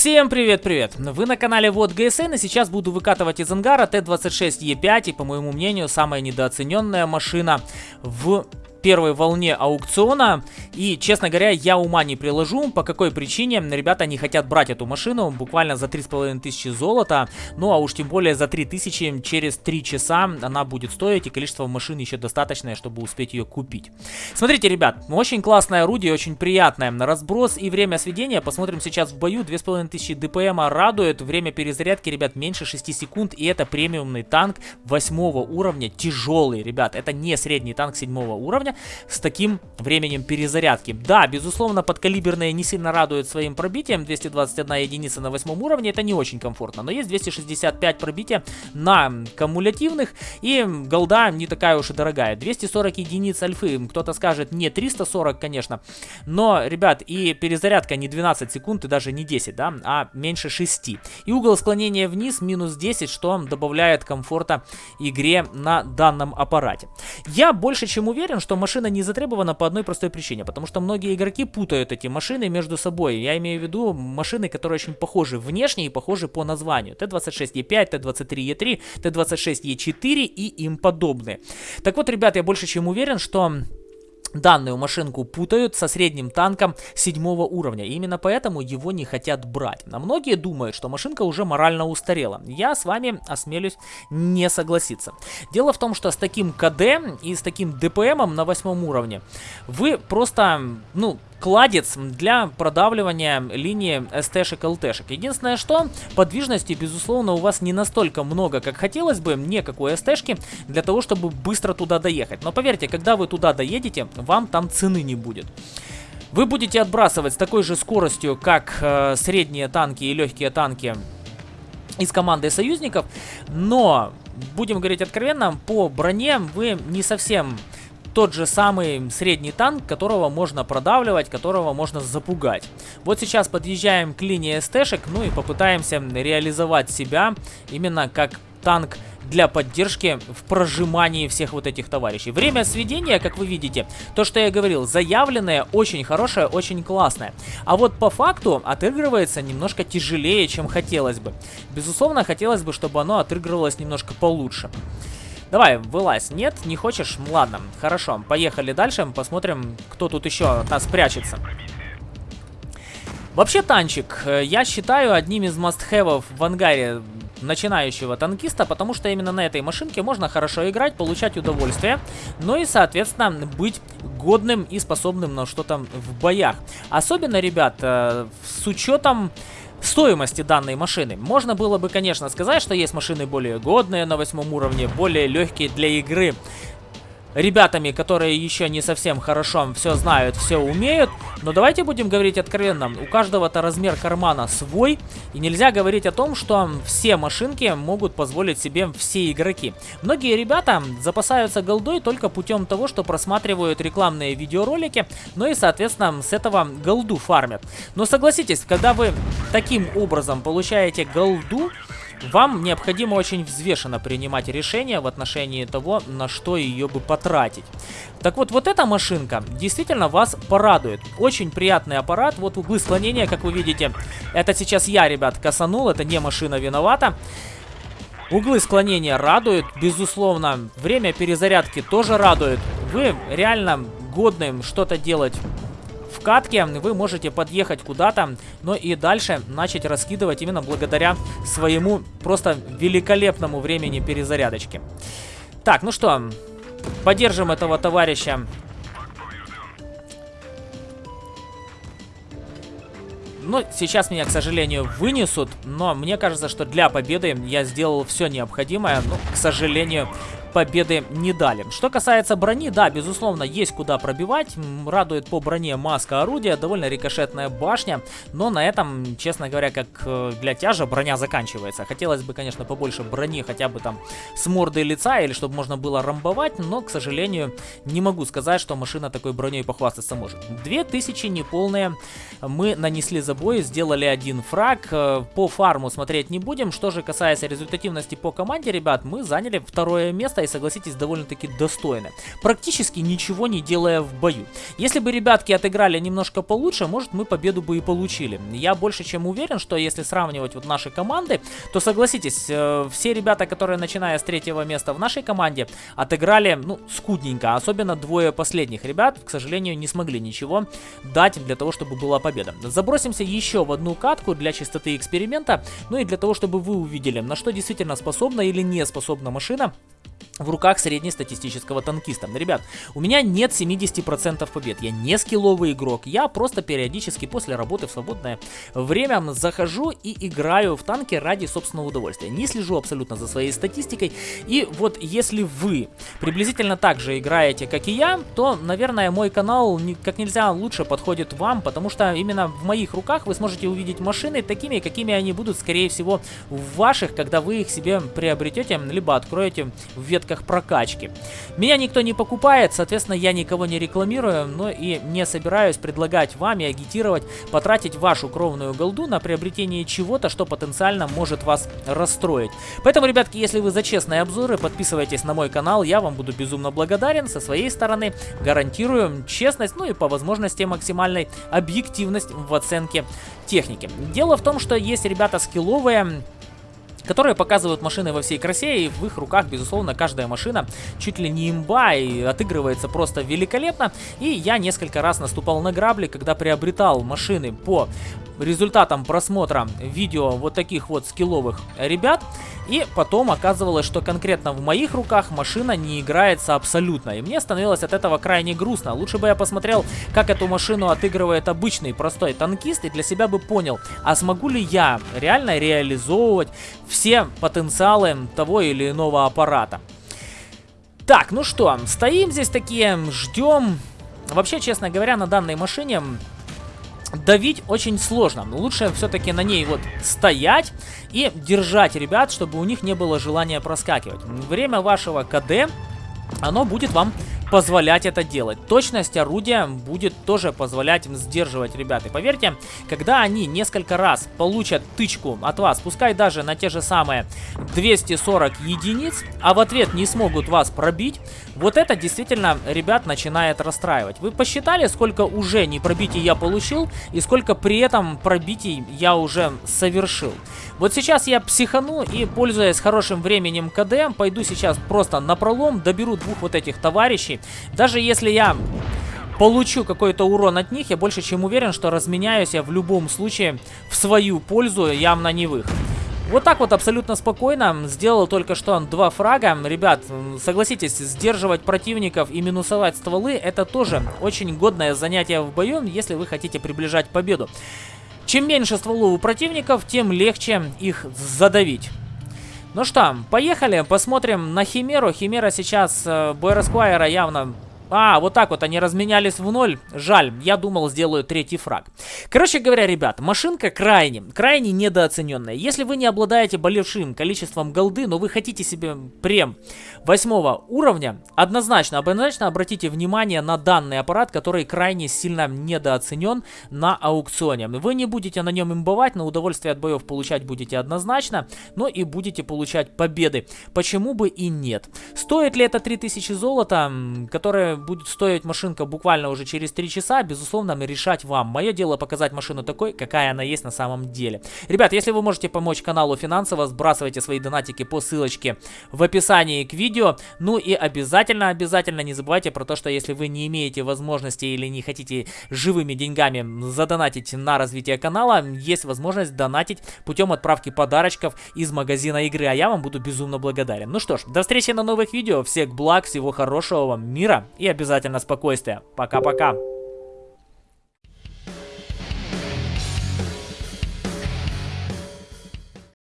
Всем привет-привет! Вы на канале Вот ГСН и сейчас буду выкатывать из ангара Т-26Е5 и, по моему мнению, самая недооцененная машина в первой волне аукциона. И, честно говоря, я ума не приложу, по какой причине ребята не хотят брать эту машину буквально за 3500 золота. Ну, а уж тем более за 3000 через 3 часа она будет стоить, и количество машин еще достаточное, чтобы успеть ее купить. Смотрите, ребят, очень классное орудие, очень приятное. Разброс и время сведения, посмотрим сейчас в бою, 2500 ДПМа радует, время перезарядки, ребят, меньше 6 секунд, и это премиумный танк 8 уровня, тяжелый, ребят, это не средний танк 7 уровня, уровня с таким временем перезарядки. Да, безусловно, подкалиберные не сильно радуют своим пробитием. 221 единица на восьмом уровне, это не очень комфортно. Но есть 265 пробития на кумулятивных, и голда не такая уж и дорогая. 240 единиц альфы, кто-то скажет, не 340, конечно. Но, ребят, и перезарядка не 12 секунд, и даже не 10, да, а меньше 6. И угол склонения вниз минус 10, что добавляет комфорта игре на данном аппарате. Я больше чем уверен, что машина не затребована по одной простой причине, потому что многие игроки путают эти машины между собой. Я имею в виду машины, которые очень похожи внешне и похожи по названию. Т-26Е5, Т-23Е3, Т-26Е4 и им подобные. Так вот, ребят, я больше чем уверен, что Данную машинку путают со средним танком седьмого уровня. И именно поэтому его не хотят брать. А многие думают, что машинка уже морально устарела. Я с вами осмелюсь не согласиться. Дело в том, что с таким КД и с таким ДПМом на восьмом уровне вы просто, ну, кладец для продавливания линии СТ-шек, ЛТ-шек. Единственное, что подвижности, безусловно, у вас не настолько много, как хотелось бы, никакой СТ-шки, для того, чтобы быстро туда доехать. Но поверьте, когда вы туда доедете, вам там цены не будет. Вы будете отбрасывать с такой же скоростью, как э, средние танки и легкие танки из команды союзников, но, будем говорить откровенно, по броне вы не совсем тот же самый средний танк, которого можно продавливать, которого можно запугать. Вот сейчас подъезжаем к линии СТшек, ну и попытаемся реализовать себя именно как танк для поддержки в прожимании всех вот этих товарищей. Время сведения, как вы видите, то, что я говорил, заявленное, очень хорошее, очень классное. А вот по факту отыгрывается немножко тяжелее, чем хотелось бы. Безусловно, хотелось бы, чтобы оно отыгрывалось немножко получше. Давай, вылазь. Нет, не хочешь? Ладно, хорошо. Поехали дальше, посмотрим, кто тут еще от нас прячется. Вообще танчик, э, я считаю одним из мастхэвов в ангаре начинающего танкиста, потому что именно на этой машинке можно хорошо играть, получать удовольствие, ну и, соответственно, быть годным и способным на что-то в боях. Особенно, ребят, э, с учетом стоимости данной машины. Можно было бы, конечно, сказать, что есть машины более годные на восьмом уровне, более легкие для игры ребятами, которые еще не совсем хорошо все знают, все умеют. Но давайте будем говорить откровенно, у каждого-то размер кармана свой, и нельзя говорить о том, что все машинки могут позволить себе все игроки. Многие ребята запасаются голдой только путем того, что просматривают рекламные видеоролики, ну и, соответственно, с этого голду фармят. Но согласитесь, когда вы таким образом получаете голду, вам необходимо очень взвешенно принимать решение в отношении того, на что ее бы потратить. Так вот, вот эта машинка действительно вас порадует. Очень приятный аппарат. Вот углы склонения, как вы видите, это сейчас я, ребят, косанул, это не машина виновата. Углы склонения радуют, безусловно. Время перезарядки тоже радует. Вы реально годным что-то делать в катке вы можете подъехать куда-то, но и дальше начать раскидывать именно благодаря своему просто великолепному времени перезарядочки. Так, ну что, поддержим этого товарища Ну, сейчас меня, к сожалению, вынесут, но мне кажется, что для победы я сделал все необходимое. Но, к сожалению, победы не дали. Что касается брони, да, безусловно, есть куда пробивать. Радует по броне маска орудия, довольно рикошетная башня. Но на этом, честно говоря, как э, для тяжа броня заканчивается. Хотелось бы, конечно, побольше брони хотя бы там с мордой лица, или чтобы можно было рамбовать. Но, к сожалению, не могу сказать, что машина такой броней похвастаться может. 2000 неполные мы нанесли за бой, сделали один фраг. Э, по фарму смотреть не будем. Что же касается результативности по команде, ребят, мы заняли второе место место и, согласитесь, довольно-таки достойное. Практически ничего не делая в бою. Если бы ребятки отыграли немножко получше, может мы победу бы и получили. Я больше чем уверен, что если сравнивать вот наши команды, то согласитесь, э, все ребята, которые начиная с третьего места в нашей команде, отыграли, ну, скудненько. Особенно двое последних ребят, к сожалению, не смогли ничего дать для того, чтобы была победа. Забросимся еще в одну катку для чистоты эксперимента, ну и для того, чтобы вы увидели, на что действительно способна или не способна машина в руках среднестатистического танкиста. Ребят, у меня нет 70% побед, я не скилловый игрок, я просто периодически после работы в свободное время захожу и играю в танки ради собственного удовольствия. Не слежу абсолютно за своей статистикой, и вот если вы приблизительно так же играете, как и я, то, наверное, мой канал как нельзя лучше подходит вам, потому что именно в моих руках вы сможете увидеть машины такими, какими они будут, скорее всего, в ваших, когда вы их себе приобретете, либо откроете в ветках прокачки. Меня никто не покупает, соответственно, я никого не рекламирую, но и не собираюсь предлагать вам и агитировать потратить вашу кровную голду на приобретение чего-то, что потенциально может вас расстроить. Поэтому, ребятки, если вы за честные обзоры, подписывайтесь на мой канал, я вам буду безумно благодарен. Со своей стороны гарантирую честность, ну и по возможности максимальной объективность в оценке техники. Дело в том, что есть ребята скилловые, которые показывают машины во всей красе, и в их руках, безусловно, каждая машина чуть ли не имба и отыгрывается просто великолепно. И я несколько раз наступал на грабли, когда приобретал машины по результатам просмотра видео вот таких вот скилловых ребят. И потом оказывалось, что конкретно в моих руках машина не играется абсолютно. И мне становилось от этого крайне грустно. Лучше бы я посмотрел, как эту машину отыгрывает обычный простой танкист, и для себя бы понял, а смогу ли я реально реализовывать все потенциалы того или иного аппарата. Так, ну что, стоим здесь такие, ждем. Вообще, честно говоря, на данной машине давить очень сложно. Лучше все-таки на ней вот стоять и держать ребят, чтобы у них не было желания проскакивать. Время вашего КД, оно будет вам позволять это делать. Точность орудия будет тоже позволять им сдерживать ребят. И поверьте, когда они несколько раз получат тычку от вас, пускай даже на те же самые 240 единиц, а в ответ не смогут вас пробить, вот это действительно ребят начинает расстраивать. Вы посчитали, сколько уже не пробитий я получил и сколько при этом пробитий я уже совершил? Вот сейчас я психану и, пользуясь хорошим временем КД, пойду сейчас просто на пролом, доберу двух вот этих товарищей. Даже если я получу какой-то урон от них, я больше чем уверен, что разменяюсь я в любом случае в свою пользу, явно не в их. Вот так вот абсолютно спокойно сделал только что два фрага. Ребят, согласитесь, сдерживать противников и минусовать стволы это тоже очень годное занятие в бою, если вы хотите приближать победу. Чем меньше стволов у противников, тем легче их задавить. Ну что, поехали, посмотрим на Химеру. Химера сейчас э, Бойрасквайра явно а, вот так вот они разменялись в ноль. Жаль, я думал, сделаю третий фраг. Короче говоря, ребят, машинка крайне, крайне недооцененная. Если вы не обладаете большим количеством голды, но вы хотите себе прем восьмого уровня, однозначно, однозначно обратите внимание на данный аппарат, который крайне сильно недооценен на аукционе. Вы не будете на нем имбовать, но удовольствие от боев получать будете однозначно, но и будете получать победы. Почему бы и нет? Стоит ли это 3000 золота, которое будет стоить машинка буквально уже через 3 часа, безусловно, решать вам. Мое дело показать машину такой, какая она есть на самом деле. Ребят, если вы можете помочь каналу финансово, сбрасывайте свои донатики по ссылочке в описании к видео. Ну и обязательно, обязательно не забывайте про то, что если вы не имеете возможности или не хотите живыми деньгами задонатить на развитие канала, есть возможность донатить путем отправки подарочков из магазина игры, а я вам буду безумно благодарен. Ну что ж, до встречи на новых видео, всех благ, всего хорошего вам, мира и обязательно спокойствия. Пока-пока.